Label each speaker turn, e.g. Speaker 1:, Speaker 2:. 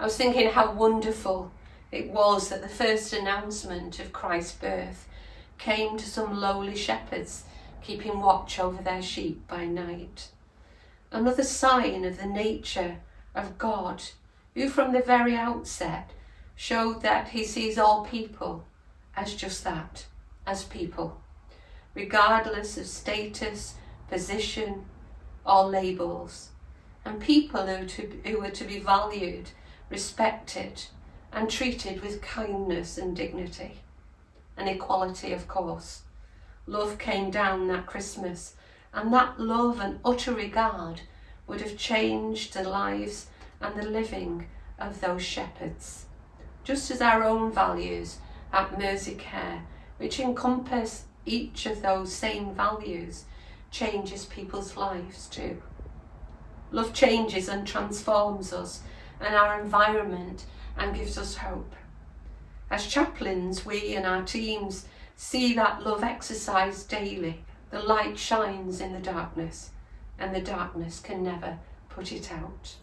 Speaker 1: I was thinking how wonderful it was that the first announcement of Christ's birth came to some lowly shepherds keeping watch over their sheep by night. Another sign of the nature of God, who from the very outset showed that he sees all people as just that, as people, regardless of status, position, or labels, and people who, to, who were to be valued respected and treated with kindness and dignity and equality, of course. Love came down that Christmas, and that love and utter regard would have changed the lives and the living of those shepherds. Just as our own values at Mersey Care, which encompass each of those same values, changes people's lives too. Love changes and transforms us and our environment and gives us hope. As chaplains, we and our teams see that love exercised daily. The light shines in the darkness, and the darkness can never put it out.